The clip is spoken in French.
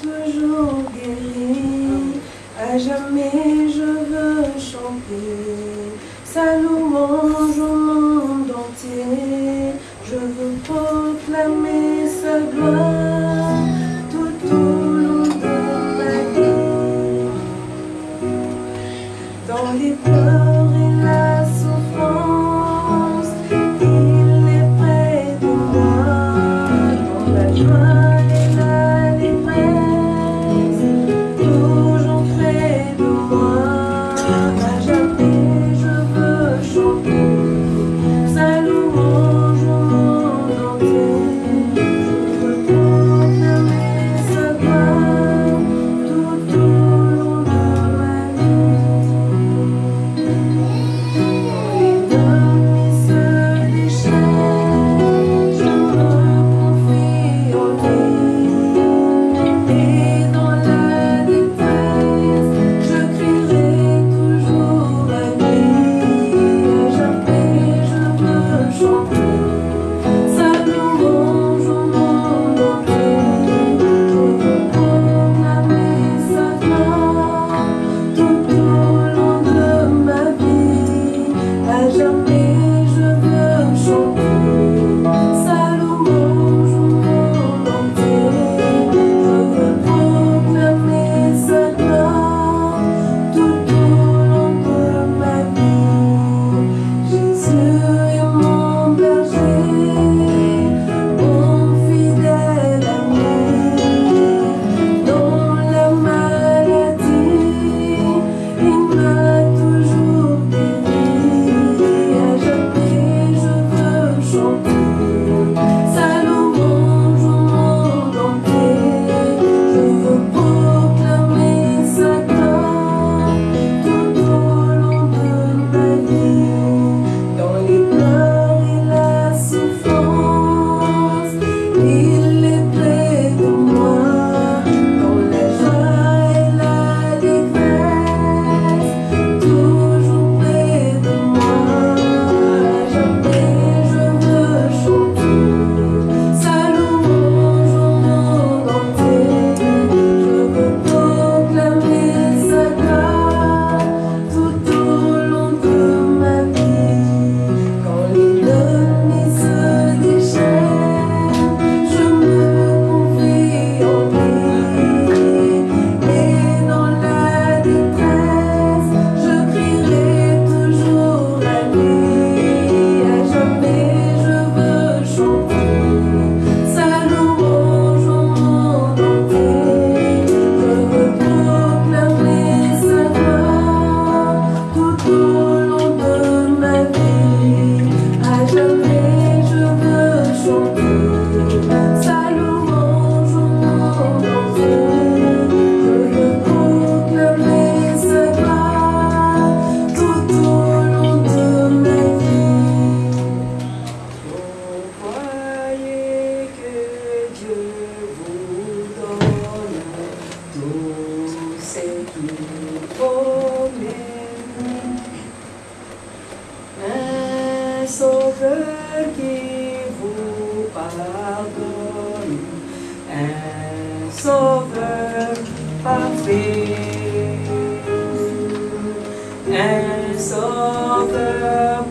toujours guéri. À jamais je veux chanter, sa louange au monde entier. Je veux proclamer sa gloire tout au long de ma vie. Dans les pleurs et la souffrance, il est près de moi. Dans la joie et la Sober, over and it's over.